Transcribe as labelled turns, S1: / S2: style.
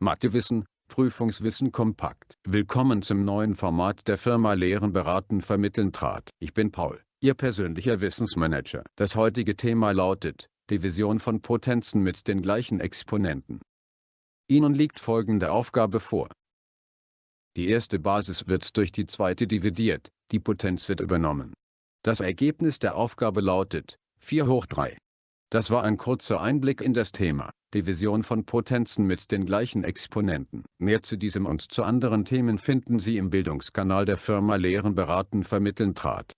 S1: Mathewissen, Prüfungswissen kompakt. Willkommen zum neuen Format der Firma Lehren beraten vermitteln trat. Ich bin Paul, Ihr persönlicher Wissensmanager. Das heutige Thema lautet, Division von Potenzen mit den gleichen Exponenten. Ihnen liegt folgende Aufgabe vor. Die erste Basis wird durch die zweite dividiert, die Potenz wird übernommen. Das Ergebnis der Aufgabe lautet 4 hoch 3. Das war ein kurzer Einblick in das Thema, Division von Potenzen mit den gleichen Exponenten. Mehr zu diesem und zu anderen Themen finden Sie im Bildungskanal der Firma Lehren beraten vermitteln trat.